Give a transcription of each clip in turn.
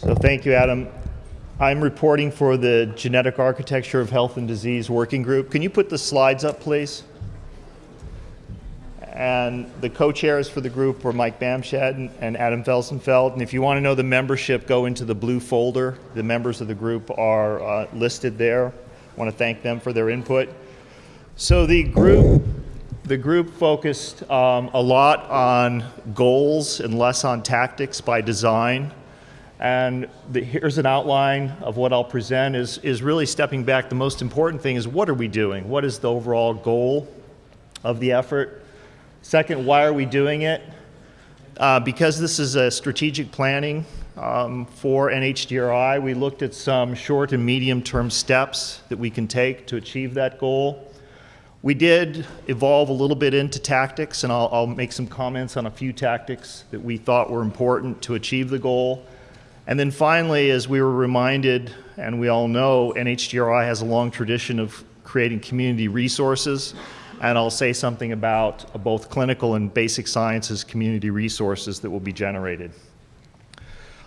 So thank you, Adam. I'm reporting for the Genetic Architecture of Health and Disease Working Group. Can you put the slides up, please? And the co-chairs for the group were Mike Bamshad and, Adam Felsenfeld. And if you want to know the membership, go into the blue folder. The members of the group are uh, listed there. I want to thank them for their input. So the group, the group focused um, a lot on goals and less on tactics by design. And the, here's an outline of what I'll present is, is really stepping back. The most important thing is what are we doing? What is the overall goal of the effort? Second, why are we doing it? Uh, because this is a strategic planning um, for NHGRI, we looked at some short and medium term steps that we can take to achieve that goal. We did evolve a little bit into tactics, and I'll, I'll make some comments on a few tactics that we thought were important to achieve the goal. And then finally, as we were reminded, and we all know, NHGRI has a long tradition of creating community resources. And I'll say something about both clinical and basic sciences community resources that will be generated.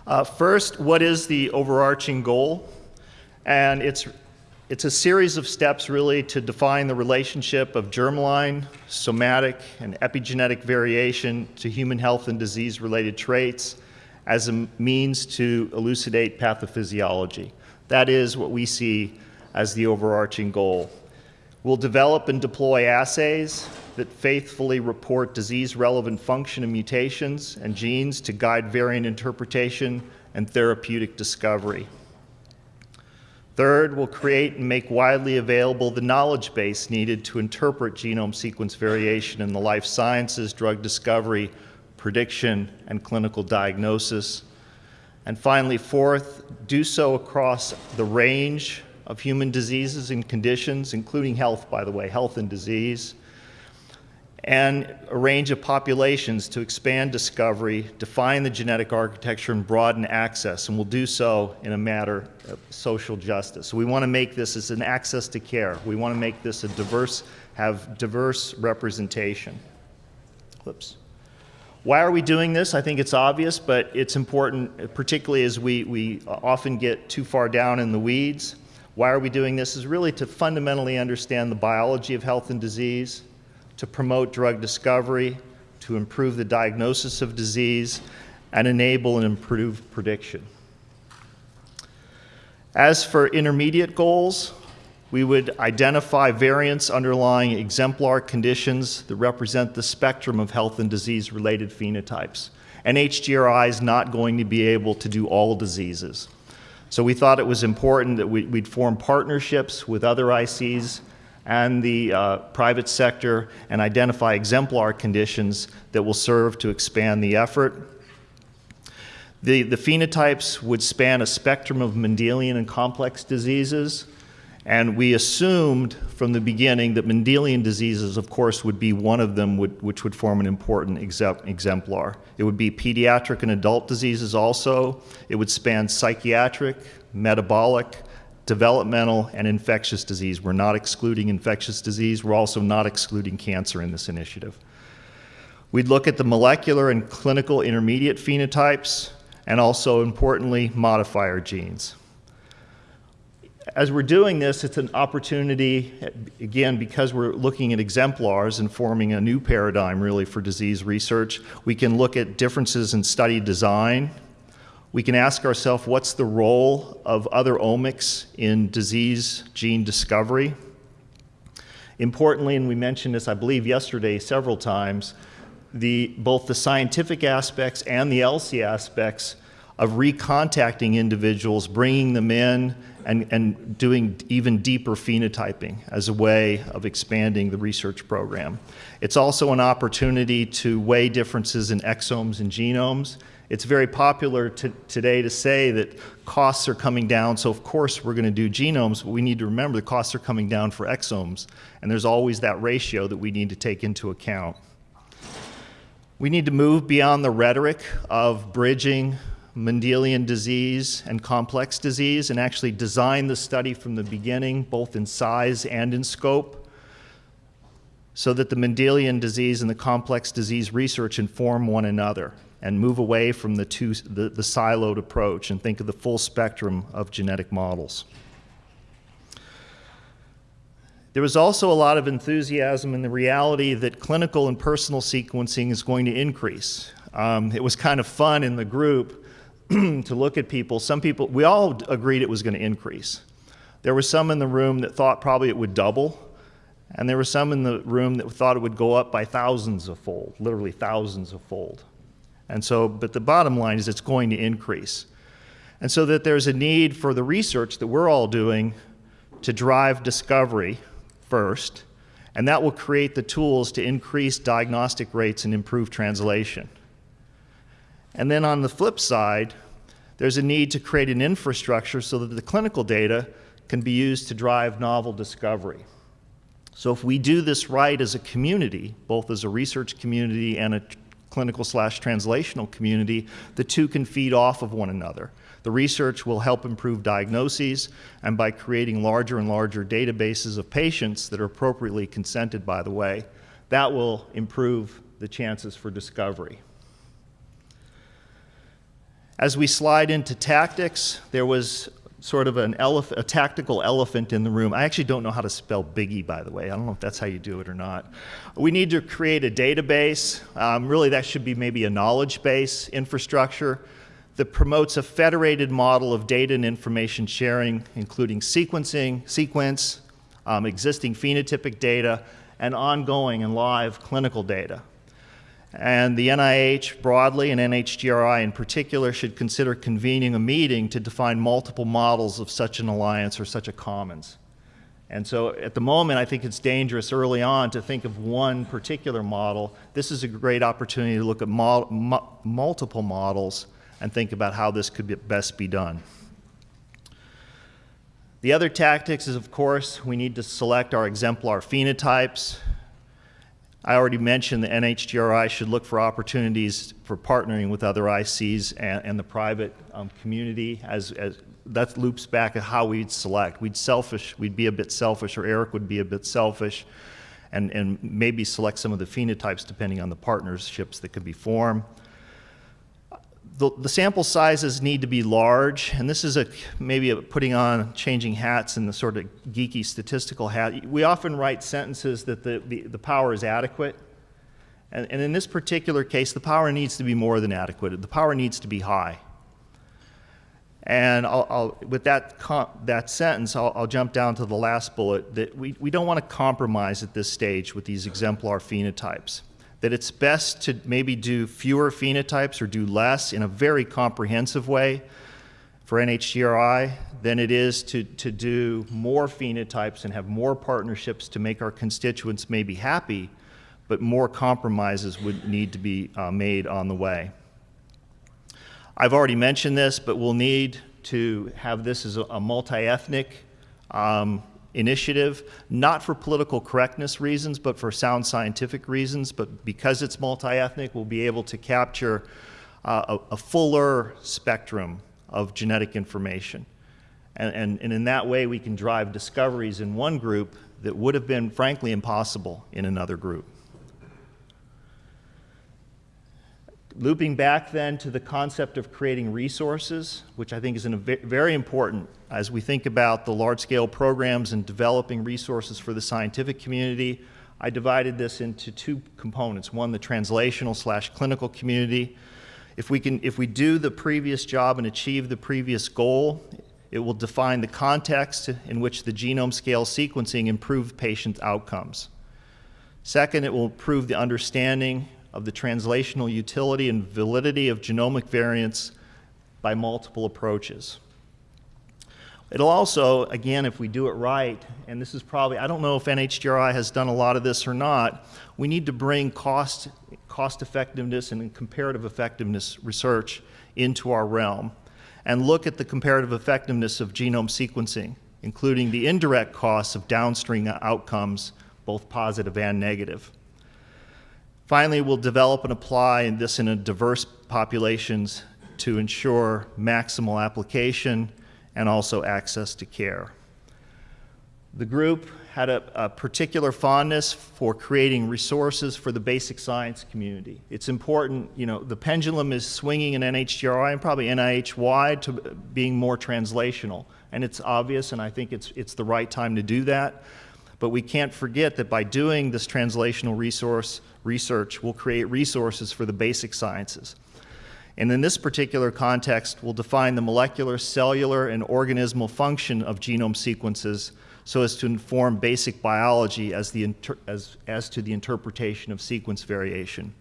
Uh, first, what is the overarching goal? And it's, it's a series of steps really to define the relationship of germline, somatic, and epigenetic variation to human health and disease related traits as a means to elucidate pathophysiology. That is what we see as the overarching goal. We'll develop and deploy assays that faithfully report disease relevant function and mutations and genes to guide variant interpretation and therapeutic discovery. Third, we'll create and make widely available the knowledge base needed to interpret genome sequence variation in the life sciences, drug discovery, prediction, and clinical diagnosis. And finally, fourth, do so across the range of human diseases and conditions, including health, by the way, health and disease, and a range of populations to expand discovery, define the genetic architecture, and broaden access. And we'll do so in a matter of social justice. So we want to make this as an access to care. We want to make this a diverse, have diverse representation. Whoops. Why are we doing this? I think it's obvious, but it's important, particularly as we, we often get too far down in the weeds. Why are we doing this? Is really to fundamentally understand the biology of health and disease, to promote drug discovery, to improve the diagnosis of disease, and enable and improve prediction. As for intermediate goals, we would identify variants underlying exemplar conditions that represent the spectrum of health and disease related phenotypes. NHGRI is not going to be able to do all diseases. So we thought it was important that we, would form partnerships with other ICs and the uh, private sector and identify exemplar conditions that will serve to expand the effort. The, the phenotypes would span a spectrum of Mendelian and complex diseases. And we assumed from the beginning that Mendelian diseases, of course, would be one of them would, which would form an important exemplar. It would be pediatric and adult diseases also. It would span psychiatric, metabolic, developmental, and infectious disease. We're not excluding infectious disease. We're also not excluding cancer in this initiative. We'd look at the molecular and clinical intermediate phenotypes, and also, importantly, modifier genes as we're doing this, it's an opportunity, again, because we're looking at exemplars and forming a new paradigm really for disease research, we can look at differences in study design. We can ask ourselves what's the role of other omics in disease gene discovery. Importantly, and we mentioned this, I believe, yesterday several times, the, both the scientific aspects and the ELSI aspects of recontacting individuals, bringing them in, and, and doing even deeper phenotyping as a way of expanding the research program. It's also an opportunity to weigh differences in exomes and genomes. It's very popular to, today to say that costs are coming down, so of course we're going to do genomes, but we need to remember the costs are coming down for exomes, and there's always that ratio that we need to take into account. We need to move beyond the rhetoric of bridging Mendelian disease and complex disease and actually design the study from the beginning, both in size and in scope, so that the Mendelian disease and the complex disease research inform one another. and move away from the, two, the, the siloed approach and think of the full spectrum of genetic models. There was also a lot of enthusiasm in the reality that clinical and personal sequencing is going to increase. Um, it was kind of fun in the group to look at people. Some people, we all agreed it was going to increase. There were some in the room that thought probably it would double, and there were some in the room that thought it would go up by thousands of fold, literally thousands of fold. And so, but the bottom line is it's going to increase. And so that there's a need for the research that we're all doing to drive discovery first, and that will create the tools to increase diagnostic rates and improve translation. And then on the flip side, there's a need to create an infrastructure so that the clinical data can be used to drive novel discovery. So if we do this right as a community, both as a research community and a clinical slash translational community, the two can feed off of one another. The research will help improve diagnoses, and by creating larger and larger databases of patients that are appropriately consented, by the way, that will improve the chances for discovery. As we slide into tactics, there was sort of an elef- a tactical elephant in the room. I actually don't know how to spell Biggie, by the way. I don't know if that's how you do it or not. We need to create a database. Um, really, that should be maybe a knowledge base infrastructure that promotes a federated model of data and information sharing, including sequencing, sequence, um, existing phenotypic data, and ongoing and live clinical data. And the NIH broadly and NHGRI in particular should consider convening a meeting to define multiple models of such an alliance or such a commons. And so at the moment, I think it's dangerous early on to think of one particular model. This is a great opportunity to look at multiple models and think about how this could be best be done. The other tactics is, of course, we need to select our exemplar phenotypes. I already mentioned the NHGRI should look for opportunities for partnering with other ICs and, and the private um, community as, as that loops back at how we'd select. We'd selfish, we'd be a bit selfish, or Eric would be a bit selfish, and, and maybe select some of the phenotypes depending on the partnerships that could be formed the, the, sample sizes need to be large, and this is a maybe a putting on changing hats and the sort of geeky statistical hat. We often write sentences that the, the, the power is adequate, and, and, in this particular case, the power needs to be more than adequate. The power needs to be high. And I'll, I'll, with that, that sentence, I'll, I'll, jump down to the last bullet that we, we don't want to compromise at this stage with these exemplar phenotypes that it's best to maybe do fewer phenotypes or do less in a very comprehensive way for NHGRI than it is to, to do more phenotypes and have more partnerships to make our constituents maybe happy, but more compromises would need to be uh, made on the way. I've already mentioned this, but we'll need to have this as a, a multi-ethnic um, initiative, not for political correctness reasons, but for sound scientific reasons. But because it's multi-ethnic, we'll be able to capture uh, a, a, fuller spectrum of genetic information. And, and, and in that way, we can drive discoveries in one group that would have been, frankly, impossible in another group. Looping back then to the concept of creating resources, which I think is very important as we think about the large-scale programs and developing resources for the scientific community, I divided this into two components. One, the translational slash clinical community. If we, can, if we do the previous job and achieve the previous goal, it will define the context in which the genome scale sequencing improved patient outcomes. Second, it will improve the understanding of the translational utility and validity of genomic variants by multiple approaches. It'll also, again, if we do it right, and this is probably, I don't know if NHGRI has done a lot of this or not, we need to bring cost, cost effectiveness and comparative effectiveness research into our realm and look at the comparative effectiveness of genome sequencing, including the indirect costs of downstream outcomes, both positive and negative. Finally, we'll develop and apply this in a diverse populations to ensure maximal application and also access to care. The group had a, a particular fondness for creating resources for the basic science community. It's important, you know, the pendulum is swinging in NHGRI and probably NIH wide to being more translational. And it's obvious, and I think it's, it's the right time to do that. But we can't forget that by doing this translational resource research, we'll create resources for the basic sciences. And in this particular context, we'll define the molecular, cellular, and organismal function of genome sequences so as to inform basic biology as, the as, as to the interpretation of sequence variation.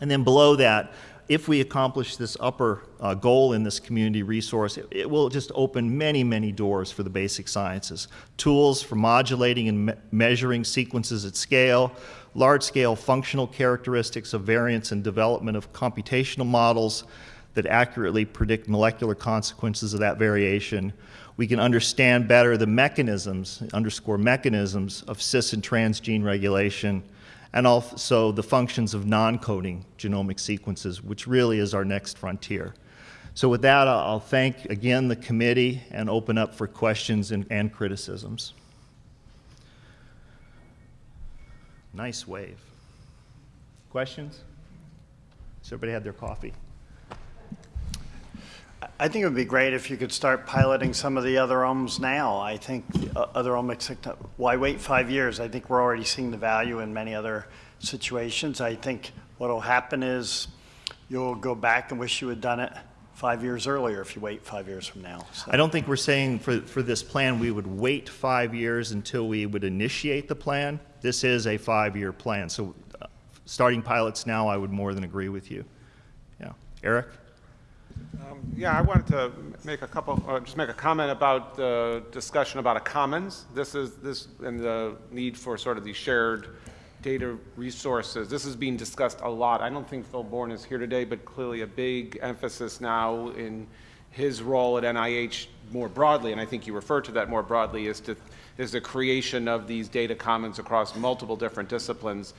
And then below that, if we accomplish this upper uh, goal in this community resource, it, it, will just open many, many doors for the basic sciences. Tools for modulating and me measuring sequences at scale, large-scale functional characteristics of variants and development of computational models that accurately predict molecular consequences of that variation. We can understand better the mechanisms, underscore mechanisms, of cis and transgene regulation, and also the functions of non-coding genomic sequences, which really is our next frontier. So with that, I'll thank again the committee and open up for questions and, and criticisms. Nice wave. Questions? Has everybody had their coffee? I think it would be great if you could start piloting some of the other OMs now. I think uh, other omics, why wait five years? I think we're already seeing the value in many other situations. I think what will happen is you'll go back and wish you had done it five years earlier if you wait five years from now. So. I don't think we're saying for, for this plan we would wait five years until we would initiate the plan. This is a five-year plan. So uh, starting pilots now, I would more than agree with you. Yeah. Eric? Um, yeah, I wanted to make a couple, uh, just make a comment about the discussion about a commons. This is this and the need for sort of these shared data resources. This is being discussed a lot. I don't think Phil Bourne is here today, but clearly a big emphasis now in his role at NIH more broadly, and I think you refer to that more broadly, is to is the creation of these data commons across multiple different disciplines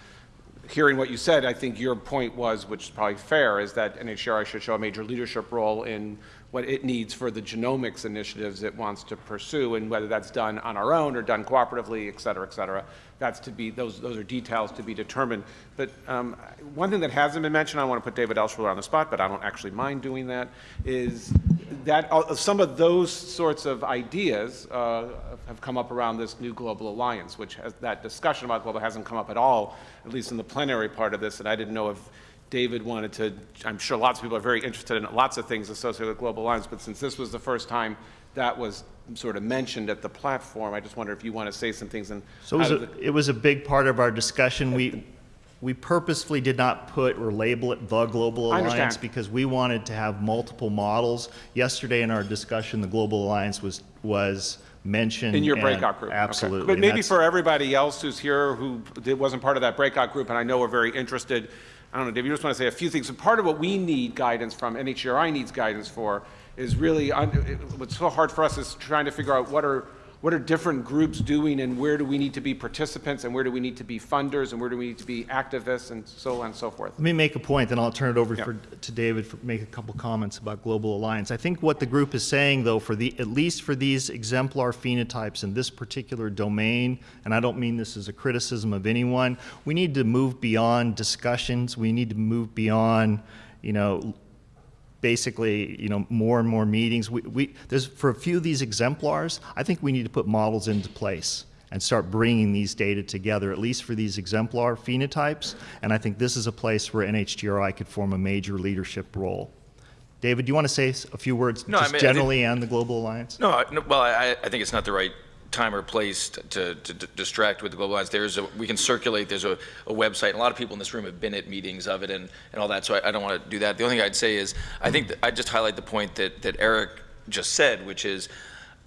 hearing what you said, I think your point was, which is probably fair, is that NHGRI should show a major leadership role in what it needs for the genomics initiatives it wants to pursue, and whether that's done on our own or done cooperatively, et cetera, et cetera. That's to be, those, those are details to be determined. But um, one thing that hasn't been mentioned, I want to put David Altshuler on the spot, but I don't actually mind doing that, is that uh, some of those sorts of ideas uh, have come up around this new global alliance, which has, that discussion about global hasn't come up at all, at least in the plenary part of this, and I didn't know if David wanted to, I'm sure lots of people are very interested in lots of things associated with Global Alliance, but since this was the first time that was sort of mentioned at the platform, I just wonder if you want to say some things. And so it was, a, it was a big part of our discussion. We, we purposefully did not put or label it the Global Alliance because we wanted to have multiple models. Yesterday in our discussion, the Global Alliance was, was mentioned. In your breakout group. Absolutely. Okay. But maybe for everybody else who's here who wasn't part of that breakout group, and I know we're very interested I don't know, Dave, you just want to say a few things. So part of what we need guidance from, NHGRI needs guidance for, is really, what's so hard for us is trying to figure out what are what are different groups doing and where do we need to be participants and where do we need to be funders and where do we need to be activists and so on and so forth. Let me make a point, then I'll turn it over for, to David for make a couple comments about Global Alliance. I think what the group is saying, though, for the at least for these exemplar phenotypes in this particular domain, and I don't mean this as a criticism of anyone, we need to move beyond discussions. We need to move beyond, you know, basically, you know, more and more meetings. We, we, there's, for a few of these exemplars, I think we need to put models into place and start bringing these data together, at least for these exemplar phenotypes. And I think this is a place where NHGRI could form a major leadership role. David, do you want to say a few words no, just I mean, generally on the Global Alliance? No, no well, I, I think it's not the right time or place to, to, to distract with the global alliance. There's a, we can circulate, there's a, a, website, a lot of people in this room have been at meetings of it and, and all that, so I, I don't want to do that. The only thing I'd say is, I think I'd just highlight the point that, that Eric just said, which is,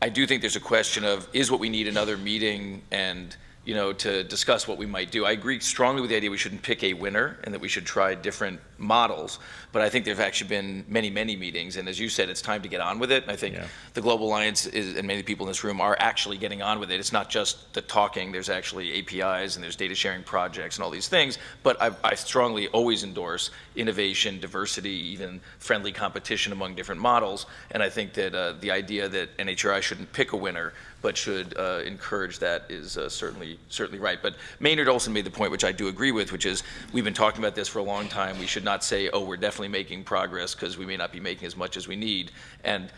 I do think there's a question of, is what we need another meeting and you know, to discuss what we might do. I agree strongly with the idea we shouldn't pick a winner and that we should try different models. But I think there've actually been many, many meetings, and as you said, it's time to get on with it. And I think Yeah. the Global Alliance is, and many people in this room are actually getting on with it. It's not just the talking, there's actually APIs and there's data sharing projects and all these things. But I, I strongly always endorse innovation, diversity, even friendly competition among different models. And I think that uh, the idea that NHRI shouldn't pick a winner, but should uh, encourage that is uh, certainly certainly right. But Maynard Olson made the point, which I do agree with, which is we've been talking about this for a long time. We should not say, oh, we're definitely making progress because we may not be making as much as we need. And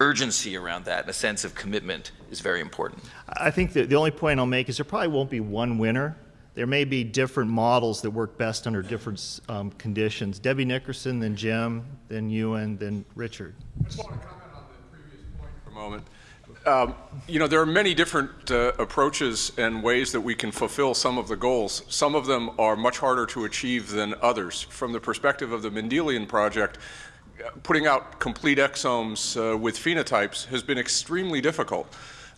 urgency around that and a sense of commitment is very important. I think that the only point I'll make is there probably won't be one winner. There may be different models that work best under different um, conditions. Debbie Nickerson, then Jim, then Ewan, then Richard. I just want to comment on the previous point for a moment. Um, You know, there are many different uh, approaches and ways that we can fulfill some of the goals. Some of them are much harder to achieve than others. From the perspective of the Mendelian Project, uh, putting out complete exomes uh, with phenotypes has been extremely difficult.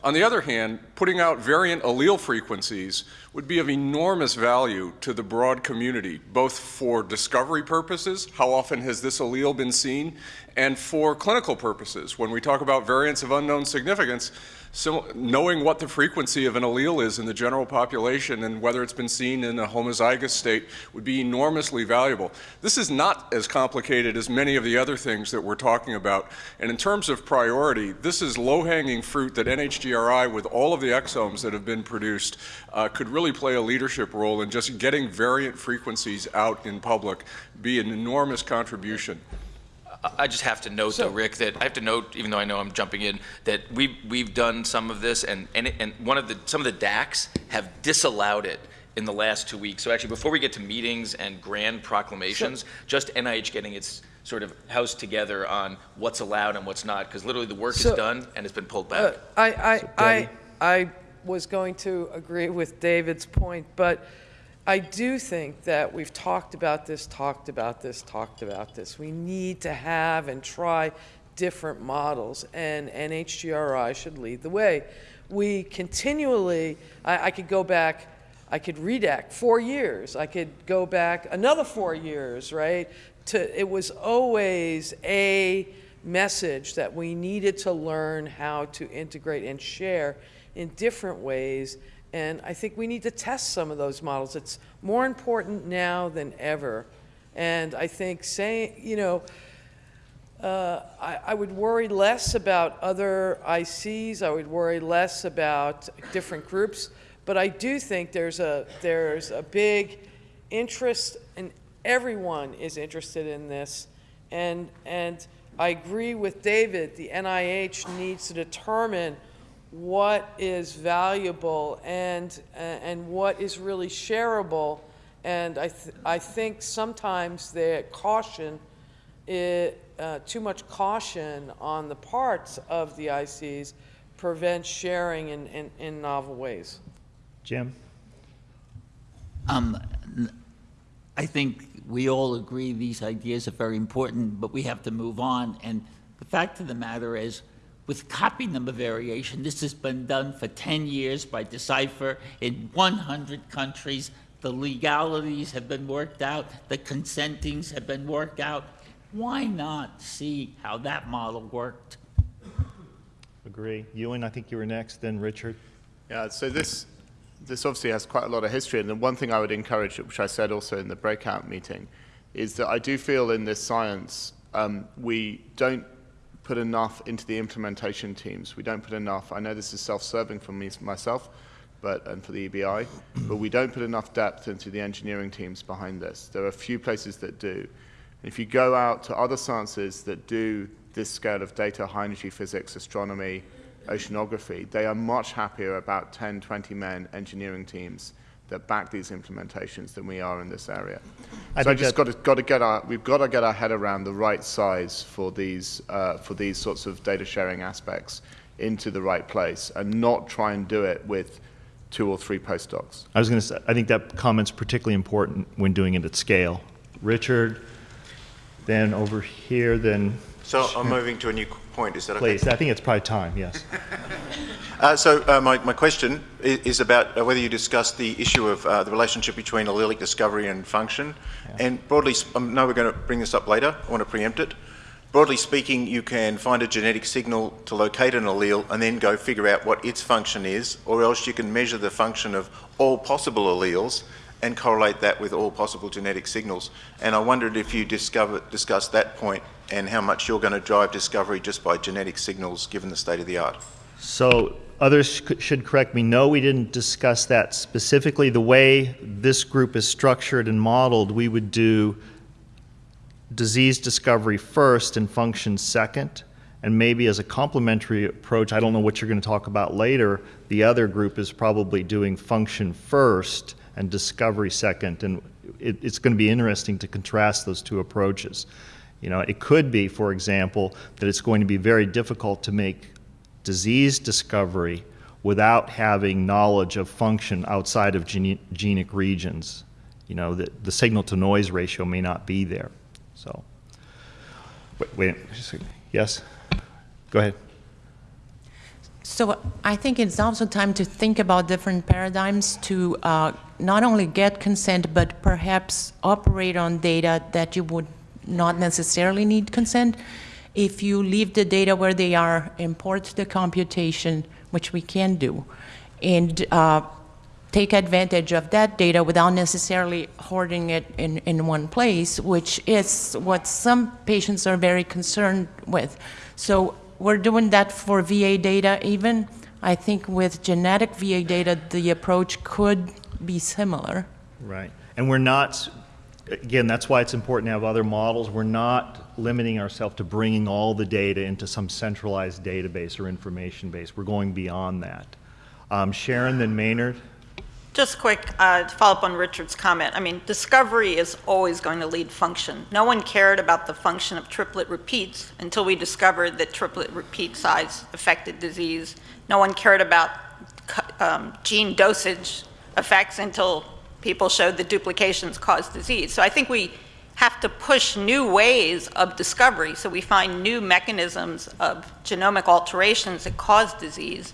On the other hand, putting out variant allele frequencies would be of enormous value to the broad community, both for discovery purposes, how often has this allele been seen, and for clinical purposes. When we talk about variants of unknown significance, so knowing what the frequency of an allele is in the general population and whether it's been seen in a homozygous state would be enormously valuable. This is not as complicated as many of the other things that we're talking about. And in terms of priority, this is low-hanging fruit that NHGRI, with all of the exomes that have been produced, uh, could really play a leadership role in just getting variant frequencies out in public, be an enormous contribution. I- just have to note, though, Rick, that I have to note, even though I know I'm jumping in, that we've, we've done some of this, and, and, it- and one of the, some of the DACs have disallowed it in the last two weeks. So actually, before we get to meetings and grand proclamations, just NIH getting its sort of house together on what's allowed and what's not, because literally the work is done and it's been pulled Uh, back. I, I, I, I was going to agree with David's point, but I do think that we've talked about this, talked about this, talked about this. We need to have and try different models, and NHGRI should lead the way. We continually, I, I could go back, I could redact four years, I could go back another four years, right? To, it was always a message that we needed to learn how to integrate and share in different ways. And I think we need to test some of those models. It's more important now than ever. And I think saying, you know, uh, I, I would worry less about other ICs. I would worry less about different groups. But I do think there's a there's a big interest, and everyone is interested in this. And and I agree with David. The NIH needs to determine what is valuable and and what is really shareable. And I th- I think sometimes the caution it, uh, too much caution on the parts of the ICs prevents sharing in, in, in novel ways. Jim? Um, n- I think we all agree these ideas are very important, but we have to move on. And the fact of the matter is, with copy number variation, this has been done for 10 years by Decipher in 100 countries. The legalities have been worked out, the consentings have been worked out. Why not see how that model worked? Agree. Ewan, I think you were next, then Richard. Yeah, so this, this obviously has quite a lot of history, and the one thing I would encourage, which I said also in the breakout meeting, is that I do feel in this science um, we don't put enough into the implementation teams. We don't put enough. I know this is self-serving for me myself, but and for the EBI, but we don't put enough depth into the engineering teams behind this. There are a few places that do. If you go out to other sciences that do this scale of data, high energy physics, astronomy, oceanography, they are much happier about 10, 20 men engineering teams that back these implementations than we are in this area. I so I think just got to, got to get our, we've got to get our head around the right size for these, uh, for these sorts of data sharing aspects into the right place and not try and do it with two or three postdocs. I was going to say, I think that comment's particularly important when doing it at scale. Richard, then over here, then So I'm moving to a new point, is that okay? Please, I think it's probably time, yes. Uh, so uh, my, my question is, is about uh, whether you discussed the issue of uh, the relationship between allelic discovery and function. And broadly, I know we're going to bring this up later, I want to preempt it. Broadly speaking, you can find a genetic signal to locate an allele and then go figure out what its function is, or else you can measure the function of all possible alleles and correlate that with all possible genetic signals. And I wondered if you discover, discussed that point and how much you're going to drive discovery just by genetic signals given the state of the art. So others should correct me. No, we didn't discuss that specifically. The way this group is structured and modeled, we would do disease discovery first and function second. And maybe as a complementary approach, I don't know what you're going to talk about later, the other group is probably doing function first and discovery second. And it, it's going to be interesting to contrast those two approaches. You know, it could be, for example, that it's going to be very difficult to make disease discovery without having knowledge of function outside of gene- genic regions. You know, the, the signal to noise ratio may not be there. So, wait, wait just a yes? Go ahead. So I think it's also time to think about different paradigms to uh, not only get consent, but perhaps operate on data that you would not necessarily need consent. If you leave the data where they are, import the computation, which we can do, and uh, take advantage of that data without necessarily hoarding it in, in one place, which is what some patients are very concerned with. So we're doing that for VA data even. I think with genetic VA data, the approach could be similar. Right. And we're not, again, that's why it's important to have other models. We're not limiting ourselves to bringing all the data into some centralized database or information base. We're going beyond that. Um, Sharon, then Maynard. Just quick, uh, to follow up on Richard's comment. I mean, discovery is always going to lead function. No one cared about the function of triplet repeats until we discovered that triplet repeat size affected disease. No one cared about um, gene dosage effects until people showed that duplications cause disease. So I think we have to push new ways of discovery so we find new mechanisms of genomic alterations that cause disease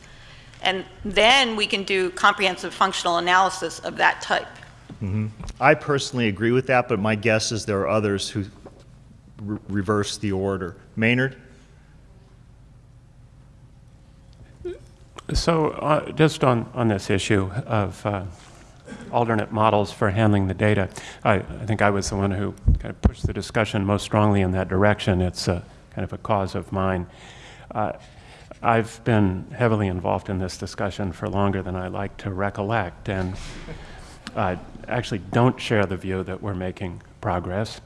and then we can do comprehensive functional analysis of that type. Mm-hmm. I personally agree with that, but my guess is there are others who re- reverse the order. Maynard? So, uh, just on, on this issue of uh, alternate models for handling the data, I, I, think I was the one who kind of pushed the discussion most strongly in that direction. It's a, kind of a cause of mine. Uh, I've been heavily involved in this discussion for longer than I like to recollect, and I actually don't share the view that we're making progress.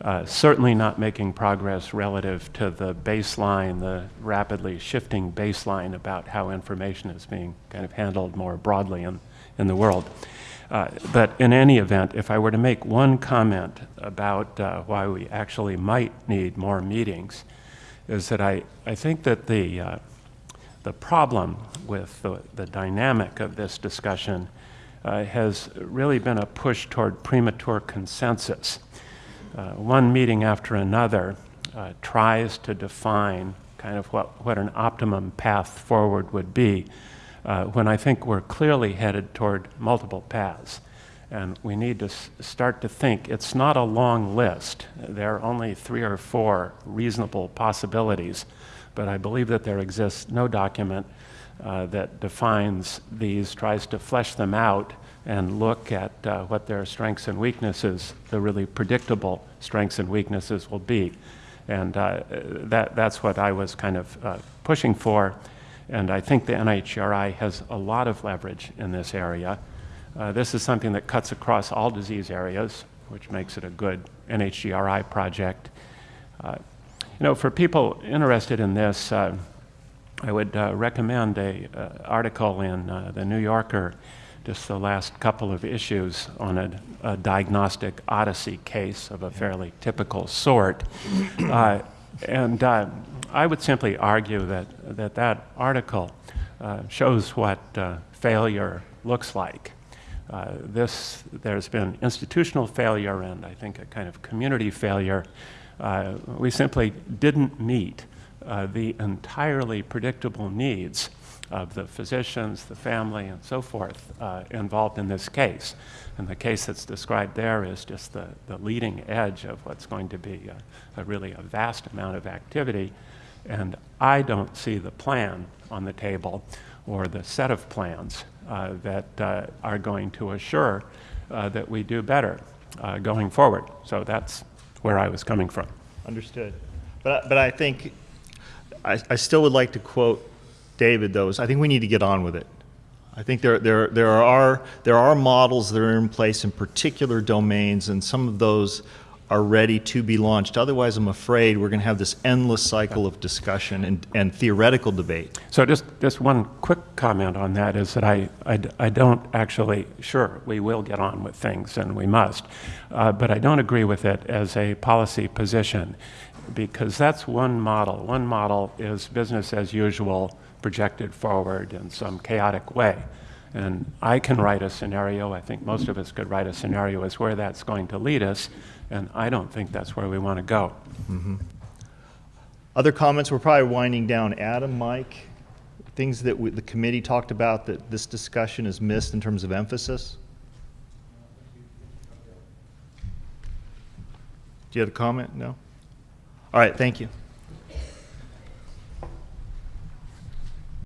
Uh, certainly not making progress relative to the baseline, the rapidly shifting baseline about how information is being kind of handled more broadly in, in the world. Uh, but in any event, if I were to make one comment about uh, why we actually might need more meetings, is that I, I think that the, uh, the problem with the, the dynamic of this discussion uh, has really been a push toward premature consensus. Uh, one meeting after another uh, tries to define kind of what, what an optimum path forward would be, uh, when I think we're clearly headed toward multiple paths. And we need to start to think it's not a long list. There are only three or four reasonable possibilities but I believe that there exists no document uh, that defines these, tries to flesh them out, and look at uh, what their strengths and weaknesses, the really predictable strengths and weaknesses will be. And uh, that, that's what I was kind of uh, pushing for. And I think the NHGRI has a lot of leverage in this area. Uh, this is something that cuts across all disease areas, which makes it a good NHGRI project. Uh, you know, for people interested in this, uh, I would recommend a article in the New Yorker, just the last couple of issues on a, a diagnostic odyssey case of a fairly typical sort. Uh, and uh, I would simply argue that that, that article shows what failure looks like. Uh, this, there's been institutional failure and I think a kind of community failure Uh, we simply didn't meet uh, the entirely predictable needs of the physicians, the family, and so forth uh, involved in this case. And the case that's described there is just the, the leading edge of what's going to be a, a really a vast amount of activity. And I don't see the plan on the table or the set of plans uh, that uh, are going to assure uh, that we do better uh, going forward. So that's where I was coming from. Understood. But, but I think, I, I still would like to quote David, though, is I think we need to get on with it. I think there, there, there, are, there are models that are in place in particular domains, and some of those are ready to be launched. Otherwise, I'm afraid we're going to have this endless cycle of discussion and, and theoretical debate. So just, just one quick comment on that is that I, I, I don't actually, sure, we will get on with things and we must, uh, but I don't agree with it as a policy position because that's one model. One model is business as usual projected forward in some chaotic way. And I can write a scenario, I think most of us could write a scenario as where that's going to lead us, and I don't think that's where we want to go. Mm-hmm. Other comments? We're probably winding down. Adam, Mike, things that we, the committee talked about that this discussion is missed in terms of emphasis? Do you have a comment? No? All right, thank you.